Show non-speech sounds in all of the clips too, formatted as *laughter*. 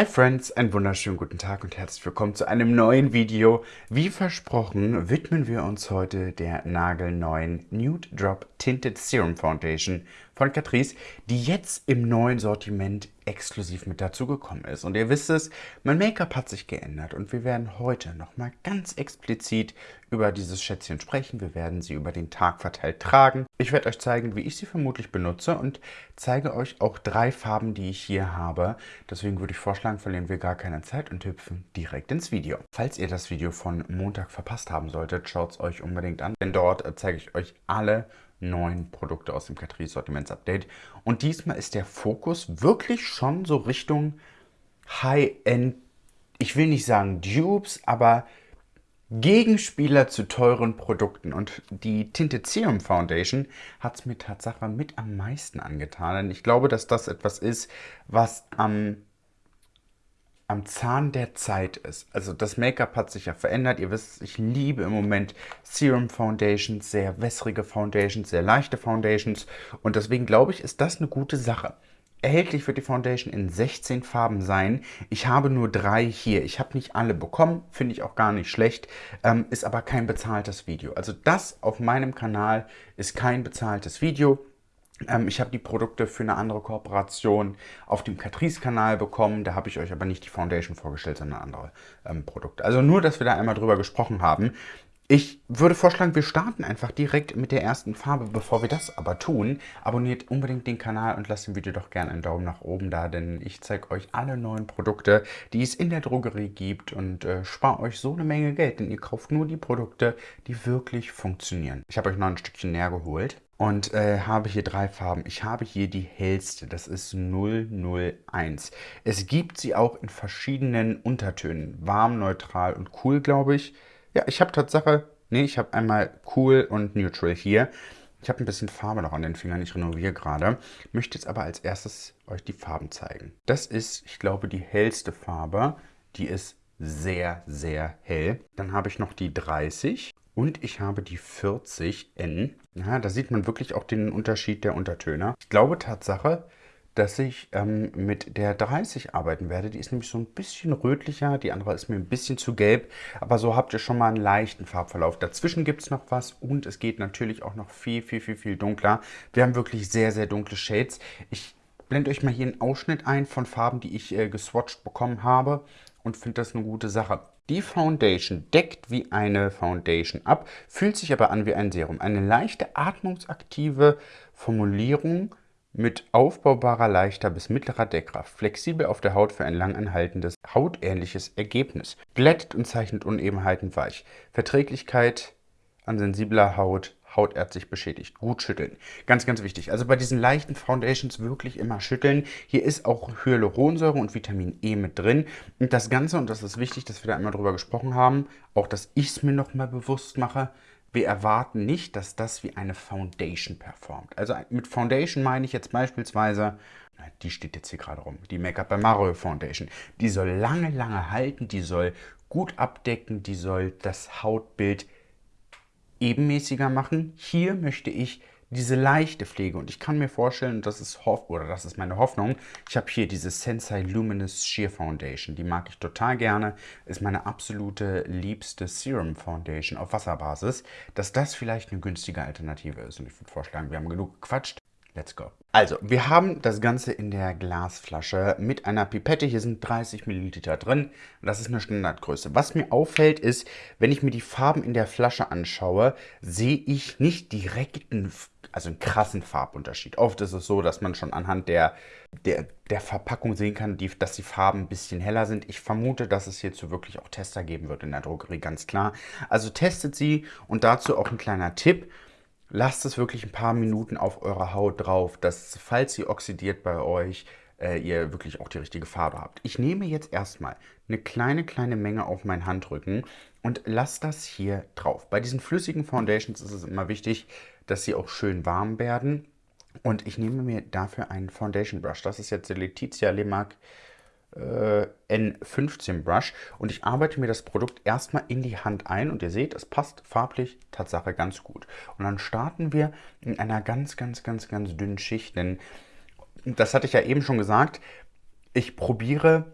Hi Friends, einen wunderschönen guten Tag und herzlich willkommen zu einem neuen Video. Wie versprochen widmen wir uns heute der nagelneuen Nude Drop Tinted Serum Foundation von Catrice, die jetzt im neuen Sortiment exklusiv mit dazugekommen ist. Und ihr wisst es, mein Make-up hat sich geändert und wir werden heute nochmal ganz explizit über dieses Schätzchen sprechen. Wir werden sie über den Tag verteilt tragen. Ich werde euch zeigen, wie ich sie vermutlich benutze und zeige euch auch drei Farben, die ich hier habe. Deswegen würde ich vorschlagen, verlieren wir gar keine Zeit und hüpfen direkt ins Video. Falls ihr das Video von Montag verpasst haben solltet, schaut es euch unbedingt an, denn dort zeige ich euch alle neuen Produkte aus dem Catrice Sortiments-Update. Und diesmal ist der Fokus wirklich schon so Richtung High-End, ich will nicht sagen Dupes, aber Gegenspieler zu teuren Produkten. Und die Tinted Serum Foundation hat es mir Tatsache mit am meisten angetan. Denn ich glaube, dass das etwas ist, was am am Zahn der Zeit ist. Also das Make-up hat sich ja verändert. Ihr wisst, ich liebe im Moment Serum Foundations, sehr wässrige Foundations, sehr leichte Foundations. Und deswegen glaube ich, ist das eine gute Sache. Erhältlich wird die Foundation in 16 Farben sein. Ich habe nur drei hier. Ich habe nicht alle bekommen, finde ich auch gar nicht schlecht, ähm, ist aber kein bezahltes Video. Also das auf meinem Kanal ist kein bezahltes Video. Ähm, ich habe die Produkte für eine andere Kooperation auf dem Catrice-Kanal bekommen. Da habe ich euch aber nicht die Foundation vorgestellt, sondern andere ähm, Produkte. Also nur, dass wir da einmal drüber gesprochen haben. Ich würde vorschlagen, wir starten einfach direkt mit der ersten Farbe. Bevor wir das aber tun, abonniert unbedingt den Kanal und lasst dem Video doch gerne einen Daumen nach oben da, denn ich zeige euch alle neuen Produkte, die es in der Drogerie gibt und äh, spare euch so eine Menge Geld, denn ihr kauft nur die Produkte, die wirklich funktionieren. Ich habe euch noch ein Stückchen näher geholt und äh, habe hier drei Farben. Ich habe hier die hellste, das ist 001. Es gibt sie auch in verschiedenen Untertönen, warm, neutral und cool, glaube ich. Ja, ich habe Tatsache, nee, ich habe einmal cool und neutral hier. Ich habe ein bisschen Farbe noch an den Fingern, ich renoviere gerade. Möchte jetzt aber als erstes euch die Farben zeigen. Das ist, ich glaube, die hellste Farbe. Die ist sehr, sehr hell. Dann habe ich noch die 30 und ich habe die 40N. Ja, da sieht man wirklich auch den Unterschied der Untertöne. Ich glaube Tatsache, dass ich ähm, mit der 30 arbeiten werde. Die ist nämlich so ein bisschen rötlicher, die andere ist mir ein bisschen zu gelb, aber so habt ihr schon mal einen leichten Farbverlauf. Dazwischen gibt es noch was und es geht natürlich auch noch viel, viel, viel, viel dunkler. Wir haben wirklich sehr, sehr dunkle Shades. Ich blende euch mal hier einen Ausschnitt ein von Farben, die ich äh, geswatcht bekommen habe und finde das eine gute Sache. Die Foundation deckt wie eine Foundation ab, fühlt sich aber an wie ein Serum. Eine leichte atmungsaktive Formulierung mit aufbaubarer leichter bis mittlerer Deckkraft, flexibel auf der Haut für ein langanhaltendes, hautähnliches Ergebnis, glättet und zeichnet Unebenheiten weich, Verträglichkeit an sensibler Haut, hautärztlich beschädigt. Gut schütteln. Ganz, ganz wichtig. Also bei diesen leichten Foundations wirklich immer schütteln. Hier ist auch Hyaluronsäure und Vitamin E mit drin. Und das Ganze, und das ist wichtig, dass wir da einmal drüber gesprochen haben, auch dass ich es mir nochmal bewusst mache, wir erwarten nicht, dass das wie eine Foundation performt. Also mit Foundation meine ich jetzt beispielsweise, die steht jetzt hier gerade rum, die Make-up by Mario Foundation. Die soll lange, lange halten, die soll gut abdecken, die soll das Hautbild ebenmäßiger machen. Hier möchte ich diese leichte Pflege und ich kann mir vorstellen, das ist Hoff oder das ist meine Hoffnung. Ich habe hier diese Sensei Luminous Sheer Foundation, die mag ich total gerne, ist meine absolute liebste Serum Foundation auf Wasserbasis, dass das vielleicht eine günstige Alternative ist und ich würde vorschlagen, wir haben genug gequatscht. Let's go. Also, wir haben das Ganze in der Glasflasche mit einer Pipette. Hier sind 30 Milliliter drin. Das ist eine Standardgröße. Was mir auffällt ist, wenn ich mir die Farben in der Flasche anschaue, sehe ich nicht direkt einen, also einen krassen Farbunterschied. Oft ist es so, dass man schon anhand der, der, der Verpackung sehen kann, die, dass die Farben ein bisschen heller sind. Ich vermute, dass es hierzu wirklich auch Tester geben wird in der Drogerie, ganz klar. Also testet sie und dazu auch ein kleiner Tipp lasst es wirklich ein paar Minuten auf eurer Haut drauf, dass falls sie oxidiert bei euch, äh, ihr wirklich auch die richtige Farbe habt. Ich nehme jetzt erstmal eine kleine, kleine Menge auf meinen Handrücken und lasse das hier drauf. Bei diesen flüssigen Foundations ist es immer wichtig, dass sie auch schön warm werden. Und ich nehme mir dafür einen Foundation Brush. Das ist jetzt der Letizia Lemac äh, N15 Brush und ich arbeite mir das Produkt erstmal in die Hand ein und ihr seht, es passt farblich Tatsache ganz gut. Und dann starten wir in einer ganz, ganz, ganz, ganz dünnen Schicht, denn das hatte ich ja eben schon gesagt, ich probiere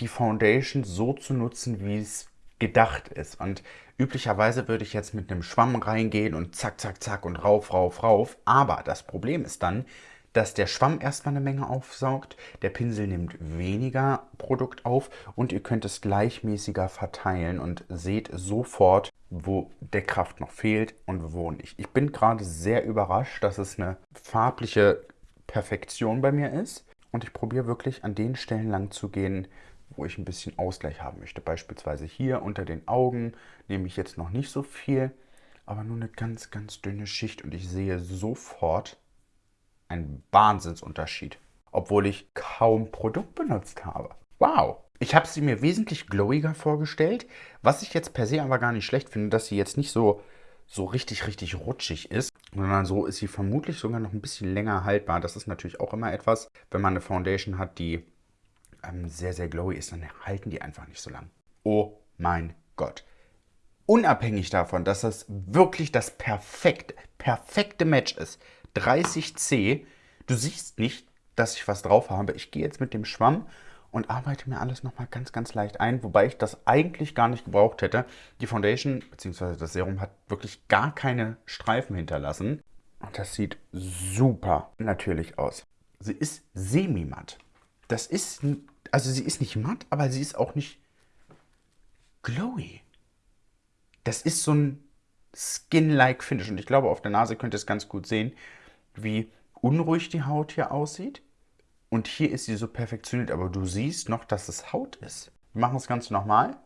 die Foundation so zu nutzen, wie es gedacht ist. Und üblicherweise würde ich jetzt mit einem Schwamm reingehen und zack, zack, zack und rauf, rauf, rauf. Aber das Problem ist dann, dass der Schwamm erstmal eine Menge aufsaugt, der Pinsel nimmt weniger Produkt auf und ihr könnt es gleichmäßiger verteilen und seht sofort, wo der Kraft noch fehlt und wo nicht. Ich bin gerade sehr überrascht, dass es eine farbliche Perfektion bei mir ist und ich probiere wirklich an den Stellen lang zu gehen, wo ich ein bisschen Ausgleich haben möchte. Beispielsweise hier unter den Augen nehme ich jetzt noch nicht so viel, aber nur eine ganz, ganz dünne Schicht und ich sehe sofort, ein Wahnsinnsunterschied, obwohl ich kaum Produkt benutzt habe. Wow! Ich habe sie mir wesentlich glowiger vorgestellt, was ich jetzt per se aber gar nicht schlecht finde, dass sie jetzt nicht so, so richtig, richtig rutschig ist, sondern so ist sie vermutlich sogar noch ein bisschen länger haltbar. Das ist natürlich auch immer etwas, wenn man eine Foundation hat, die ähm, sehr, sehr glowy ist, dann halten die einfach nicht so lang. Oh mein Gott. Unabhängig davon, dass das wirklich das perfekte, perfekte Match ist, 30C. Du siehst nicht, dass ich was drauf habe. Ich gehe jetzt mit dem Schwamm und arbeite mir alles nochmal ganz, ganz leicht ein, wobei ich das eigentlich gar nicht gebraucht hätte. Die Foundation bzw. das Serum hat wirklich gar keine Streifen hinterlassen. Und das sieht super natürlich aus. Sie ist semi-matt. Das ist, also sie ist nicht matt, aber sie ist auch nicht glowy. Das ist so ein Skin-like Finish. Und ich glaube, auf der Nase könnt ihr es ganz gut sehen wie unruhig die Haut hier aussieht. Und hier ist sie so perfektioniert, aber du siehst noch, dass es Haut ist. Wir machen das Ganze nochmal.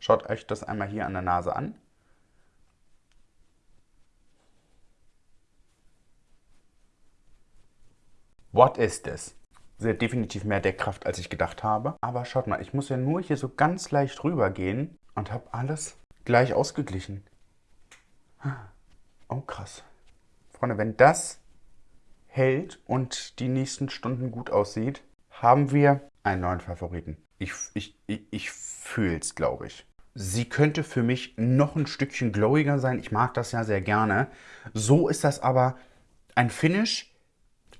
Schaut euch das einmal hier an der Nase an. What is this? Sie hat definitiv mehr Deckkraft, als ich gedacht habe. Aber schaut mal, ich muss ja nur hier so ganz leicht rüber gehen und habe alles gleich ausgeglichen. Oh, krass. Freunde, wenn das hält und die nächsten Stunden gut aussieht, haben wir einen neuen Favoriten. Ich, ich, ich, ich fühle es, glaube ich. Sie könnte für mich noch ein Stückchen glowiger sein. Ich mag das ja sehr gerne. So ist das aber ein Finish.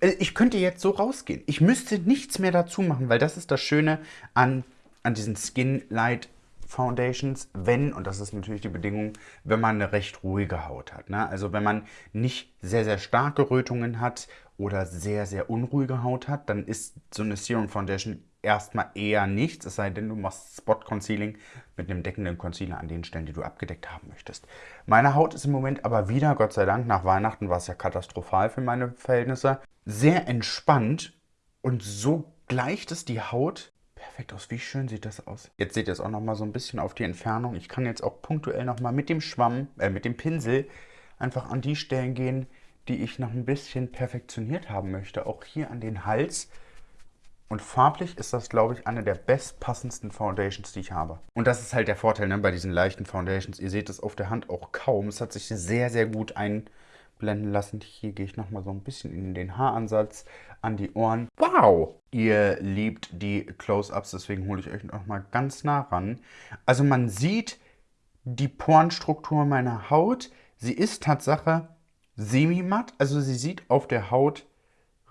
Äh, ich könnte jetzt so rausgehen. Ich müsste nichts mehr dazu machen, weil das ist das Schöne an, an diesen Skin Light Foundations, wenn, und das ist natürlich die Bedingung, wenn man eine recht ruhige Haut hat. Ne? Also wenn man nicht sehr, sehr starke Rötungen hat oder sehr, sehr unruhige Haut hat, dann ist so eine Serum Foundation erstmal eher nichts, es sei denn, du machst Spot Concealing mit einem deckenden Concealer an den Stellen, die du abgedeckt haben möchtest. Meine Haut ist im Moment aber wieder, Gott sei Dank, nach Weihnachten war es ja katastrophal für meine Verhältnisse, sehr entspannt und so gleicht es die Haut perfekt aus. Wie schön sieht das aus. Jetzt seht ihr es auch noch mal so ein bisschen auf die Entfernung. Ich kann jetzt auch punktuell noch mal mit dem Schwamm, äh, mit dem Pinsel einfach an die Stellen gehen, die ich noch ein bisschen perfektioniert haben möchte. Auch hier an den Hals. Und farblich ist das, glaube ich, eine der bestpassendsten Foundations, die ich habe. Und das ist halt der Vorteil ne, bei diesen leichten Foundations. Ihr seht es auf der Hand auch kaum. Es hat sich sehr, sehr gut einblenden lassen. Hier gehe ich nochmal so ein bisschen in den Haaransatz, an die Ohren. Wow! Ihr liebt die Close-Ups, deswegen hole ich euch noch mal ganz nah ran. Also man sieht die Porenstruktur meiner Haut. Sie ist Tatsache semi-matt, also sie sieht auf der Haut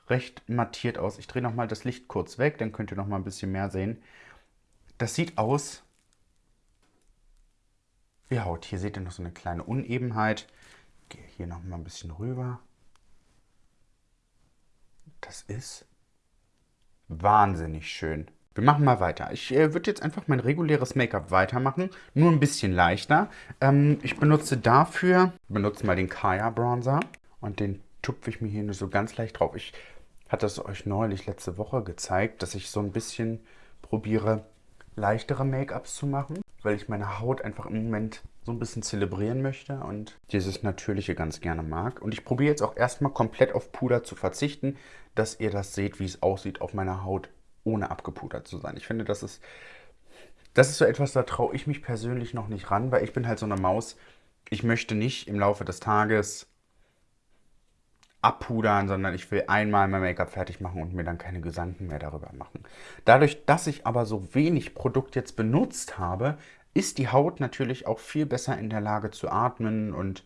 recht mattiert aus. Ich drehe nochmal das Licht kurz weg, dann könnt ihr noch mal ein bisschen mehr sehen. Das sieht aus wie Haut. Hier seht ihr noch so eine kleine Unebenheit. Gehe hier noch mal ein bisschen rüber. Das ist wahnsinnig schön. Wir machen mal weiter. Ich äh, würde jetzt einfach mein reguläres Make-up weitermachen, nur ein bisschen leichter. Ähm, ich benutze dafür, benutze mal den Kaya Bronzer und den tupfe ich mir hier nur so ganz leicht drauf. Ich hatte es euch neulich letzte Woche gezeigt, dass ich so ein bisschen probiere, leichtere Make-ups zu machen, weil ich meine Haut einfach im Moment so ein bisschen zelebrieren möchte und dieses Natürliche ganz gerne mag. Und ich probiere jetzt auch erstmal komplett auf Puder zu verzichten, dass ihr das seht, wie es aussieht auf meiner Haut, ohne abgepudert zu sein. Ich finde, das ist, das ist so etwas, da traue ich mich persönlich noch nicht ran, weil ich bin halt so eine Maus. Ich möchte nicht im Laufe des Tages abpudern, sondern ich will einmal mein Make-up fertig machen und mir dann keine Gedanken mehr darüber machen. Dadurch, dass ich aber so wenig Produkt jetzt benutzt habe, ist die Haut natürlich auch viel besser in der Lage zu atmen und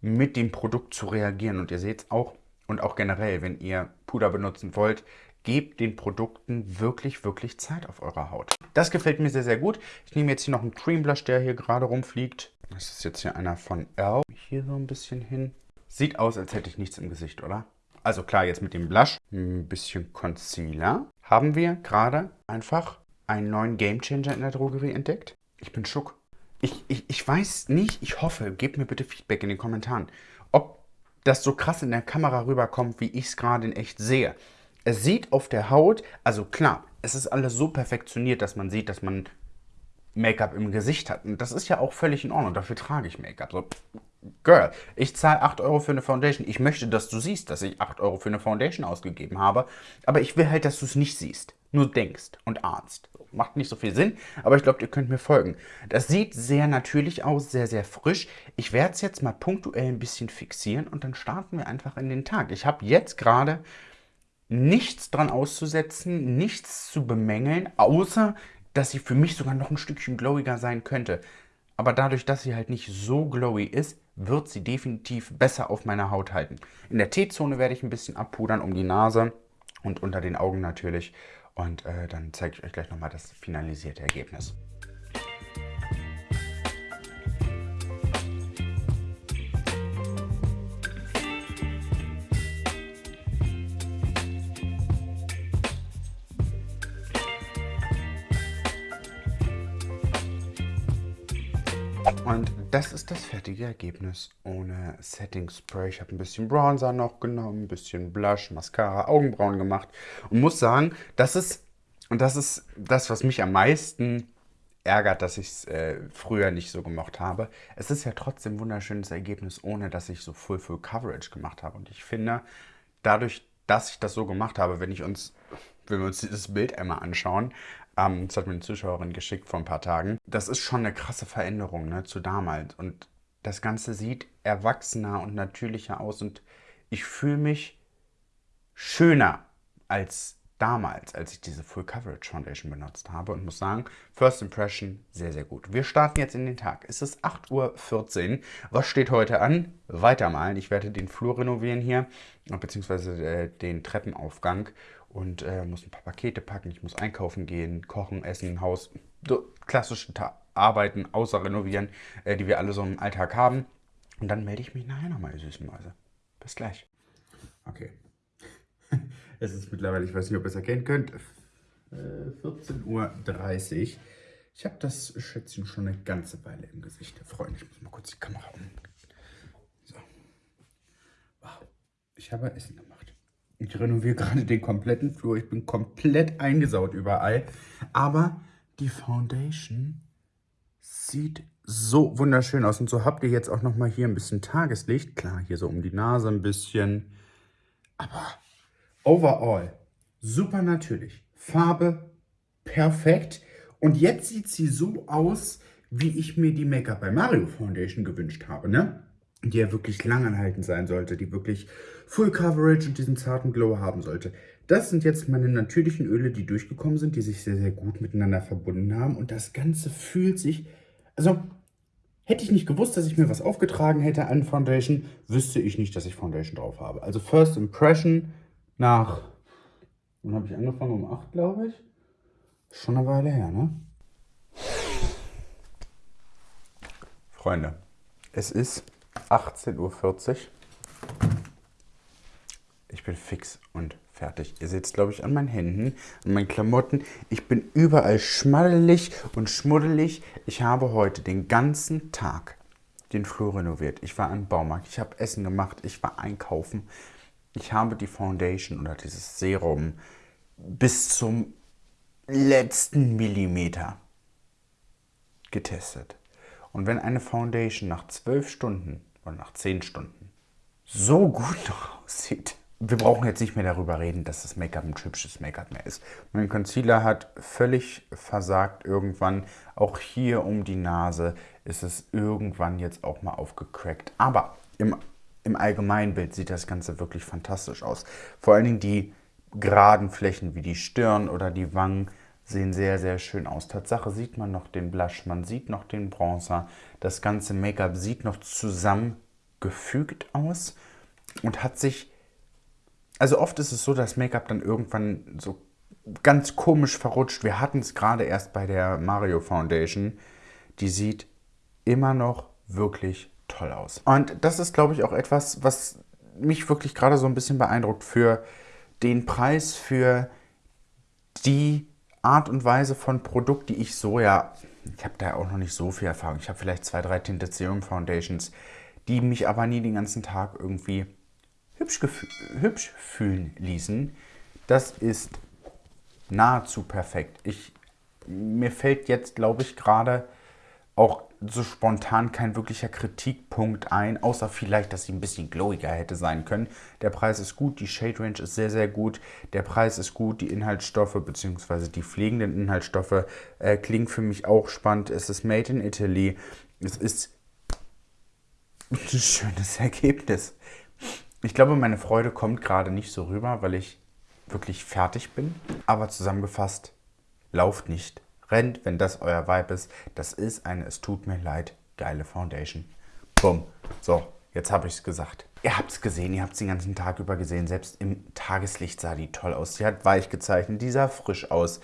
mit dem Produkt zu reagieren. Und ihr seht es auch, und auch generell, wenn ihr Puder benutzen wollt, gebt den Produkten wirklich, wirklich Zeit auf eurer Haut. Das gefällt mir sehr, sehr gut. Ich nehme jetzt hier noch einen Cream Blush, der hier gerade rumfliegt. Das ist jetzt hier einer von Elle. Hier so ein bisschen hin. Sieht aus, als hätte ich nichts im Gesicht, oder? Also klar, jetzt mit dem Blush, ein bisschen Concealer. Haben wir gerade einfach einen neuen Gamechanger in der Drogerie entdeckt? Ich bin schock. Ich, ich, ich weiß nicht, ich hoffe, gebt mir bitte Feedback in den Kommentaren, ob das so krass in der Kamera rüberkommt, wie ich es gerade in echt sehe. Es sieht auf der Haut, also klar, es ist alles so perfektioniert, dass man sieht, dass man Make-up im Gesicht hat. Und das ist ja auch völlig in Ordnung. Dafür trage ich Make-up. So, Girl, ich zahle 8 Euro für eine Foundation. Ich möchte, dass du siehst, dass ich 8 Euro für eine Foundation ausgegeben habe. Aber ich will halt, dass du es nicht siehst. Nur denkst und ahnst. Macht nicht so viel Sinn, aber ich glaube, ihr könnt mir folgen. Das sieht sehr natürlich aus, sehr, sehr frisch. Ich werde es jetzt mal punktuell ein bisschen fixieren und dann starten wir einfach in den Tag. Ich habe jetzt gerade nichts dran auszusetzen, nichts zu bemängeln, außer dass sie für mich sogar noch ein Stückchen glowiger sein könnte. Aber dadurch, dass sie halt nicht so glowy ist, wird sie definitiv besser auf meiner Haut halten. In der T-Zone werde ich ein bisschen abpudern um die Nase und unter den Augen natürlich. Und äh, dann zeige ich euch gleich nochmal das finalisierte Ergebnis. Und das ist das fertige Ergebnis ohne Setting Spray. Ich habe ein bisschen Bronzer noch genommen, ein bisschen Blush, Mascara, Augenbrauen gemacht und muss sagen, das ist, und das ist das, was mich am meisten ärgert, dass ich es äh, früher nicht so gemocht habe. Es ist ja trotzdem ein wunderschönes Ergebnis, ohne dass ich so Full Full Coverage gemacht habe. Und ich finde, dadurch, dass ich das so gemacht habe, wenn ich uns, wenn wir uns dieses Bild einmal anschauen, ähm, das hat mir eine Zuschauerin geschickt vor ein paar Tagen. Das ist schon eine krasse Veränderung ne, zu damals. Und das Ganze sieht erwachsener und natürlicher aus. Und ich fühle mich schöner als damals, als ich diese Full Coverage Foundation benutzt habe und muss sagen, First Impression sehr, sehr gut. Wir starten jetzt in den Tag. Es ist 8.14 Uhr. Was steht heute an? Weitermalen. Ich werde den Flur renovieren hier, beziehungsweise äh, den Treppenaufgang und äh, muss ein paar Pakete packen, ich muss einkaufen gehen, kochen, essen, Haus, so klassische Ta Arbeiten außer renovieren, äh, die wir alle so im Alltag haben. Und dann melde ich mich nachher nochmal, ihr süßen Mäuse. Bis gleich. Okay. *laughs* es ist mittlerweile, ich weiß nicht, ob ihr es erkennen könnt, äh, 14.30 Uhr. Ich habe das Schätzchen schon eine ganze Weile im Gesicht. Freunde, ich muss mal kurz die Kamera um. So. Wow. Ich habe Essen gemacht. Ich renoviere gerade den kompletten Flur. Ich bin komplett eingesaut überall. Aber die Foundation sieht so wunderschön aus. Und so habt ihr jetzt auch nochmal hier ein bisschen Tageslicht. Klar, hier so um die Nase ein bisschen. Aber overall super natürlich. Farbe perfekt. Und jetzt sieht sie so aus, wie ich mir die Make-up bei Mario Foundation gewünscht habe, ne? Die ja wirklich langanhaltend sein sollte, die wirklich Full Coverage und diesen zarten Glow haben sollte. Das sind jetzt meine natürlichen Öle, die durchgekommen sind, die sich sehr, sehr gut miteinander verbunden haben. Und das Ganze fühlt sich, also hätte ich nicht gewusst, dass ich mir was aufgetragen hätte an Foundation, wüsste ich nicht, dass ich Foundation drauf habe. Also First Impression nach, wann habe ich angefangen? Um 8, glaube ich. Schon eine Weile her, ne? Freunde, es ist 18.40 Uhr. Ich bin fix und fertig. Ihr seht es, glaube ich, an meinen Händen, an meinen Klamotten. Ich bin überall schmaddelig und schmuddelig. Ich habe heute den ganzen Tag den Flur renoviert. Ich war im Baumarkt, ich habe Essen gemacht, ich war einkaufen. Ich habe die Foundation oder dieses Serum bis zum letzten Millimeter getestet. Und wenn eine Foundation nach zwölf Stunden oder nach zehn Stunden so gut noch *laughs* aussieht, wir brauchen jetzt nicht mehr darüber reden, dass das Make-up ein hübsches Make-up mehr ist. Mein Concealer hat völlig versagt irgendwann. Auch hier um die Nase ist es irgendwann jetzt auch mal aufgecrackt. Aber im, im Allgemeinbild sieht das Ganze wirklich fantastisch aus. Vor allen Dingen die geraden Flächen wie die Stirn oder die Wangen sehen sehr, sehr schön aus. Tatsache sieht man noch den Blush, man sieht noch den Bronzer. Das ganze Make-up sieht noch zusammengefügt aus und hat sich Also oft ist es so, dass Make-up dann irgendwann so ganz komisch verrutscht. Wir hatten es gerade erst bei der Mario Foundation. Die sieht immer noch wirklich toll aus. Und das ist, glaube ich, auch etwas, was mich wirklich gerade so ein bisschen beeindruckt für den Preis, für die Art und Weise von Produkt, die ich so ja, ich habe da auch noch nicht so viel Erfahrung. Ich habe vielleicht zwei, drei Tinted Serum Foundations, die mich aber nie den ganzen Tag irgendwie hübsch, hübsch fühlen ließen. Das ist nahezu perfekt. Ich, mir fällt jetzt, glaube ich, gerade auch so spontan kein wirklicher Kritikpunkt ein, außer vielleicht, dass sie ein bisschen glowiger hätte sein können. Der Preis ist gut, die Shade Range ist sehr, sehr gut, der Preis ist gut, die Inhaltsstoffe bzw. die pflegenden Inhaltsstoffe äh, klingen für mich auch spannend. Es ist made in Italy, es ist ein schönes *laughs* Ergebnis. Ich glaube, meine Freude kommt gerade nicht so rüber, weil ich wirklich fertig bin. Aber zusammengefasst, lauft nicht rennt, wenn das euer Vibe ist. Das ist eine, es tut mir leid, geile Foundation. Bumm. So, jetzt habe ich es gesagt. Ihr habt es gesehen, ihr habt es den ganzen Tag über gesehen. Selbst im Tageslicht sah die toll aus. Sie hat weich gezeichnet, die sah frisch aus.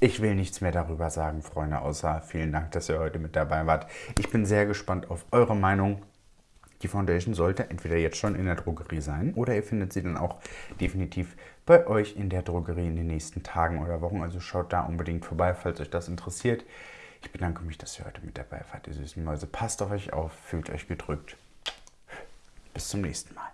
Ich will nichts mehr darüber sagen, Freunde, außer vielen Dank, dass ihr heute mit dabei wart. Ich bin sehr gespannt auf eure Meinung. Die Foundation sollte entweder jetzt schon in der Drogerie sein oder ihr findet sie dann auch definitiv bei euch in der Drogerie in den nächsten Tagen oder Wochen. Also schaut da unbedingt vorbei, falls euch das interessiert. Ich bedanke mich, dass ihr heute mit dabei wart, ihr süßen Mäuse. Passt auf euch auf, fühlt euch gedrückt. Bis zum nächsten Mal.